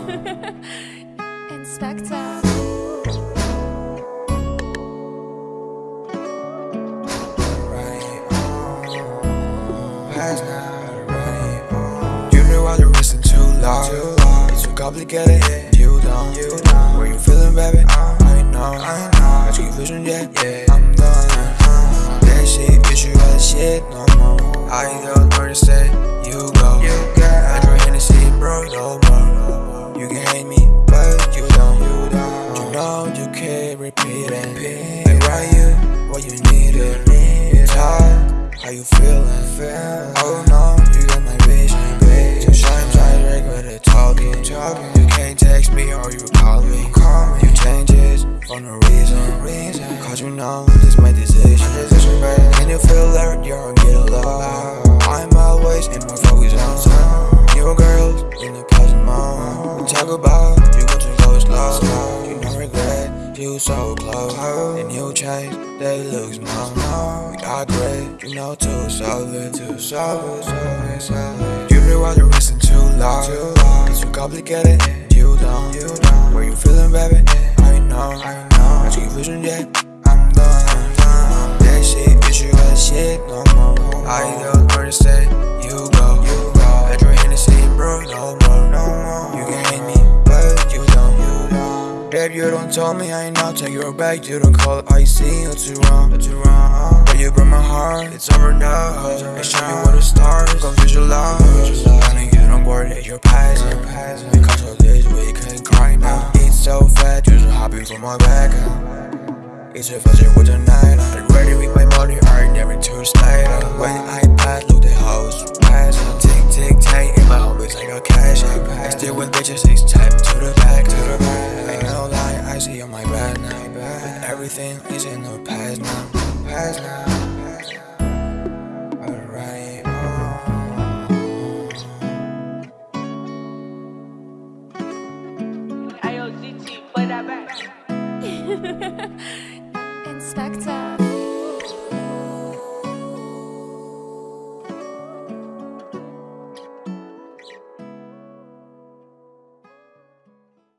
Inspector. You know I don't listen too loud. It's too complicated. You don't. You don't. Where you feeling, baby? I know. I know. I took vision, yeah. Yeah. I'm done. That shit, bitch, you got shit no more. I don't you can't repeat. I write you what you need. It's hard. How you feeling? Oh no, you got my vision. Sometimes I regret it talking. You can't text me or you call me. You change it for no reason. Cause you know this my decision. Can you feel that you're getting low? I'm always in my focus zone. New girls in the moment. We talk about you so close. And you change, they look small. We are great, you know too solid, too solid, solid, solid. You know I don't listen too loud. It's too complicated. Don't, you don't. Where you feeling, baby? I know, I know. I took vision, yeah. I'm done, That shit, bitch, you got shit Babe, you don't tell me I ain't not take your back. You don't call it I see what's too wrong, too wrong. But you broke my heart, it's over now. And show me where the stars go visualize. I know you don't worry that you're passing. Because of this, we can't cry now. It's so fat, you're so happy for my back. It's a fuzzy with the night. I'm ready with my money, earned every Tuesday. When I pass, look the house pass. Tick, tick, tick, in my homies, I got cash. I still with bitches, it's time Everything is in the past now, past now. Alright, oh. IOCT, play that back.